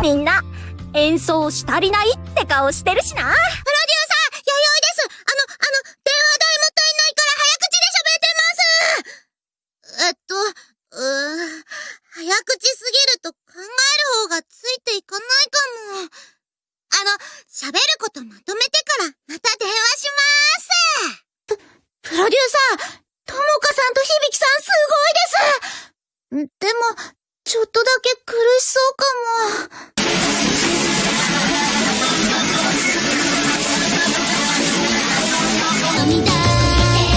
演奏し足りないって顔してるしな。プロデューサー、弥生です。あの、あの、電話代もったいないから早口で喋ってます。えっと、うー、早口すぎると考える方がついていかないかも。あの、喋ることまとめてからまた電話しまーす。プ、プロデューサー、ともかさんと響さんすごいです。でも、ちょっとだけ苦しそうかも。